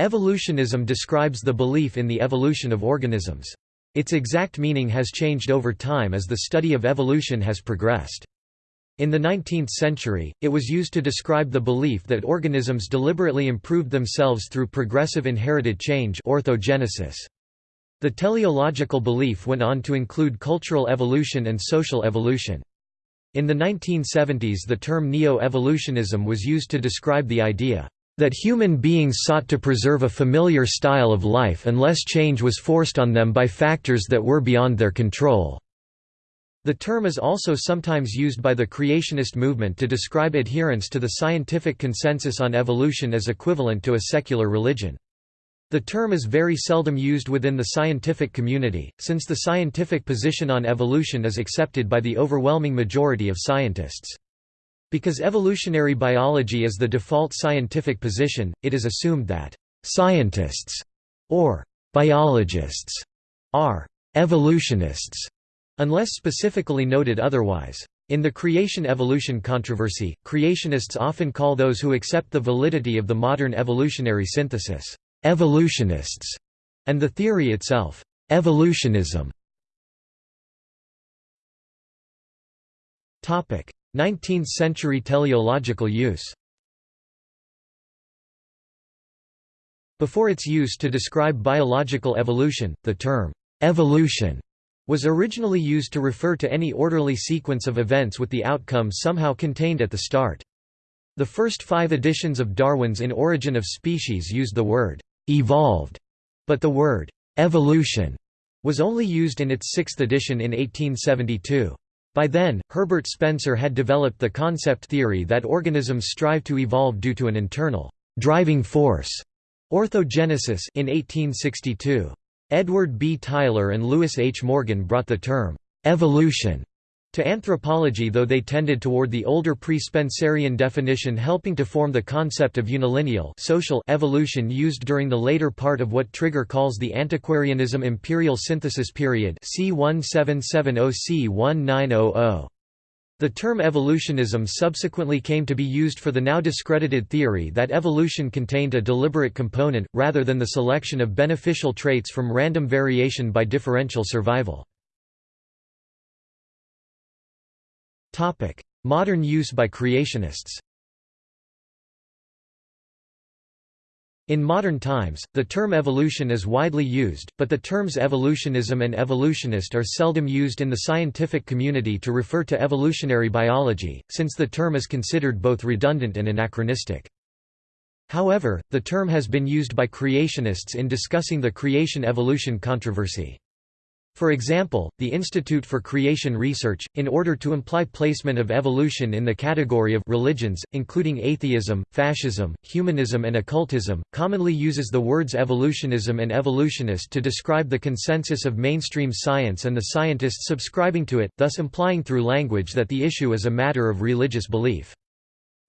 Evolutionism describes the belief in the evolution of organisms. Its exact meaning has changed over time as the study of evolution has progressed. In the 19th century, it was used to describe the belief that organisms deliberately improved themselves through progressive inherited change orthogenesis. The teleological belief went on to include cultural evolution and social evolution. In the 1970s the term neo-evolutionism was used to describe the idea that human beings sought to preserve a familiar style of life unless change was forced on them by factors that were beyond their control. The term is also sometimes used by the creationist movement to describe adherence to the scientific consensus on evolution as equivalent to a secular religion. The term is very seldom used within the scientific community, since the scientific position on evolution is accepted by the overwhelming majority of scientists. Because evolutionary biology is the default scientific position, it is assumed that «scientists» or «biologists» are «evolutionists» unless specifically noted otherwise. In the creation-evolution controversy, creationists often call those who accept the validity of the modern evolutionary synthesis, «evolutionists», and the theory itself, «evolutionism». 19th-century teleological use Before its use to describe biological evolution, the term, "'evolution' was originally used to refer to any orderly sequence of events with the outcome somehow contained at the start. The first five editions of Darwin's In Origin of Species used the word, "'evolved'", but the word, "'evolution' was only used in its sixth edition in 1872. By then, Herbert Spencer had developed the concept theory that organisms strive to evolve due to an internal driving force orthogenesis in 1862. Edward B. Tylor and Lewis H. Morgan brought the term evolution to anthropology though they tended toward the older pre-Spencerian definition helping to form the concept of unilineal social evolution used during the later part of what Trigger calls the antiquarianism imperial synthesis period c. 1770 c. 1900. The term evolutionism subsequently came to be used for the now discredited theory that evolution contained a deliberate component, rather than the selection of beneficial traits from random variation by differential survival. Modern use by creationists In modern times, the term evolution is widely used, but the terms evolutionism and evolutionist are seldom used in the scientific community to refer to evolutionary biology, since the term is considered both redundant and anachronistic. However, the term has been used by creationists in discussing the creation-evolution controversy. For example, the Institute for Creation Research, in order to imply placement of evolution in the category of religions, including atheism, fascism, humanism and occultism, commonly uses the words evolutionism and evolutionist to describe the consensus of mainstream science and the scientists subscribing to it, thus implying through language that the issue is a matter of religious belief.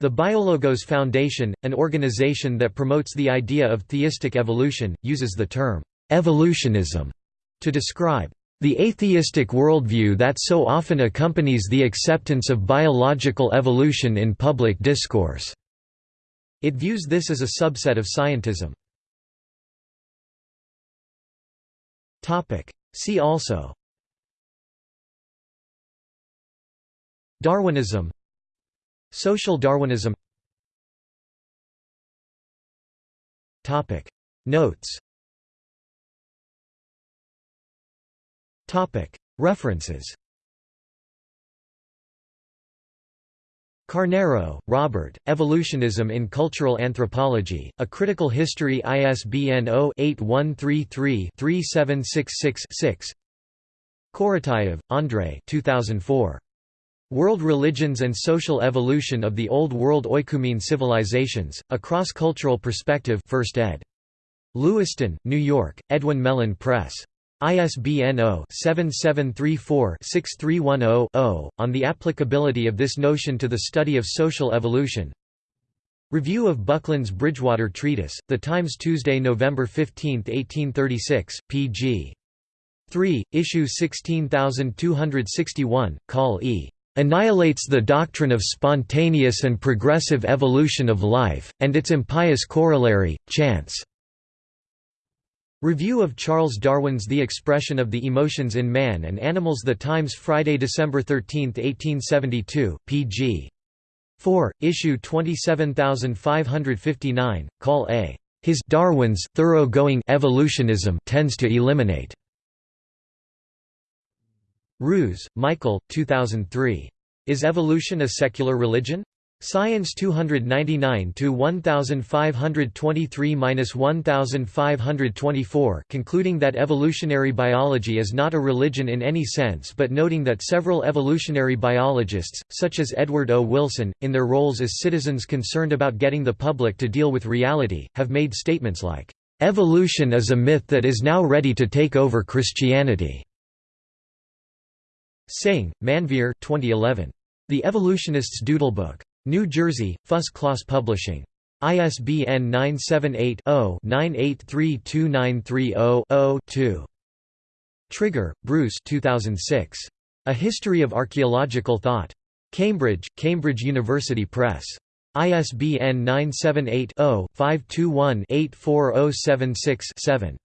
The Biologos Foundation, an organization that promotes the idea of theistic evolution, uses the term evolutionism to describe the atheistic worldview that so often accompanies the acceptance of biological evolution in public discourse. It views this as a subset of scientism. See also. Darwinism. Social Darwinism. Notes References Carneiro, Robert, Evolutionism in Cultural Anthropology, A Critical History ISBN 0-8133-3766-6 Korotayev, Andrei 2004. World Religions and Social Evolution of the Old World Oikumene Civilizations, A Cross-Cultural Perspective 1st ed. Lewiston, New York, Edwin Mellen Press. ISBN 0-7734-6310-0, on the applicability of this notion to the study of social evolution Review of Buckland's Bridgewater Treatise, The Times Tuesday, November 15, 1836, pg. 3, issue 16261, Call E. Annihilates the doctrine of spontaneous and progressive evolution of life, and its impious corollary, chance. Review of Charles Darwin's The Expression of the Emotions in Man and Animals The Times Friday, December 13, 1872, pg. 4, issue 27559, call A. His Darwin's thoroughgoing evolutionism tends to eliminate. Ruse, Michael, 2003. Is evolution a secular religion? Science 299 to 1523-1524 concluding that evolutionary biology is not a religion in any sense but noting that several evolutionary biologists such as Edward O Wilson in their roles as citizens concerned about getting the public to deal with reality have made statements like evolution is a myth that is now ready to take over Christianity. Singh, Manveer 2011. The Evolutionist's Doodlebook. New Jersey, Fuss Class Publishing. ISBN 978-0-9832930-0-2. Trigger, Bruce 2006. A History of Archaeological Thought. Cambridge, Cambridge University Press. ISBN 978 0 521 84076 7.